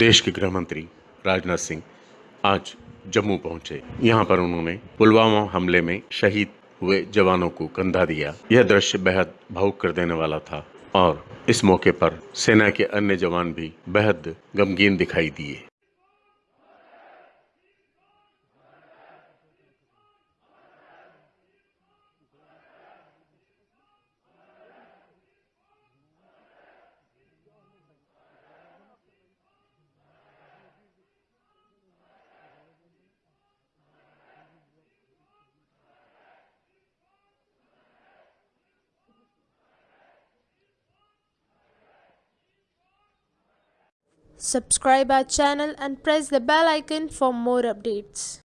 देश के गृह मंत्री राजनाथ सिंह आज जम्मू पहुँचे। यहाँ पर उन्होंने पुलवामा हमले में शहीद हुए जवानों को कंधा दिया। यह दृश्य बेहद भावुक कर देने वाला था और इस मौके पर सेना के अन्य जवान भी बेहद गमगीन दिखाई दिए। Subscribe our channel and press the bell icon for more updates.